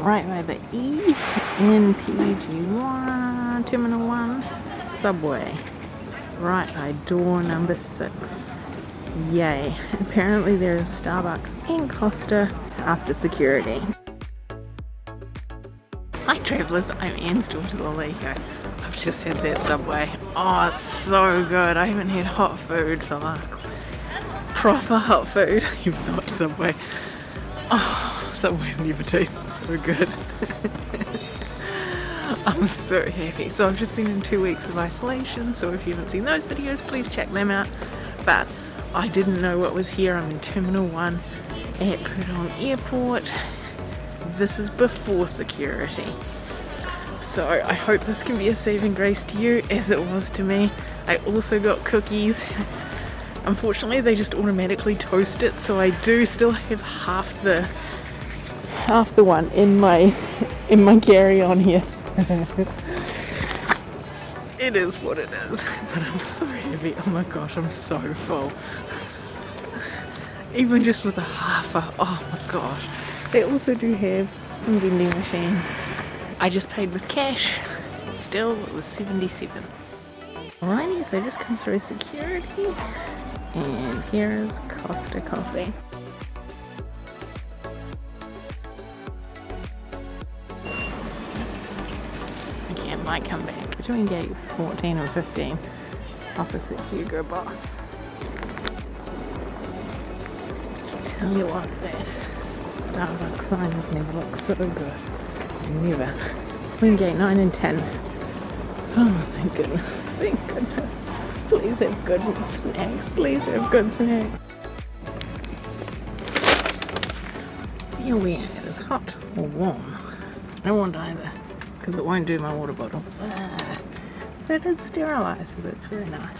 right the E NPG1 Terminal 1 subway. Right by door number 6. Yay. Apparently there is Starbucks and Costa after security. Hi travellers, I'm Anne's daughter Lalika. I've just had that Subway. Oh, it's so good. I haven't had hot food for like proper hot food. You've not Subway. Oh, Subway's never tasted so good. I'm so happy. So I've just been in two weeks of isolation, so if you haven't seen those videos, please check them out. But I didn't know what was here. I'm in Terminal 1 at Pudong Airport. This is before security. So I hope this can be a saving grace to you as it was to me. I also got cookies. Unfortunately they just automatically toast it so I do still have half the half the one in my in my carry-on here. it is what it is but I'm so heavy. Oh my gosh I'm so full. Even just with a half a oh my gosh. They also do have some vending machines. I just paid with cash. Still it was 77 alrighty so just come through security. And here is Costa Coffee might come back between gate 14 and 15 opposite Hugo Boss. Tell you what, that Starbucks sign has never looked so good. Never. Between gate 9 and 10. Oh, thank goodness. Thank goodness. Please have good snacks. Please have good snacks. Here we are. It is hot or warm. I want either because it won't do my water bottle. Ah, but it's sterilized, so that's very nice.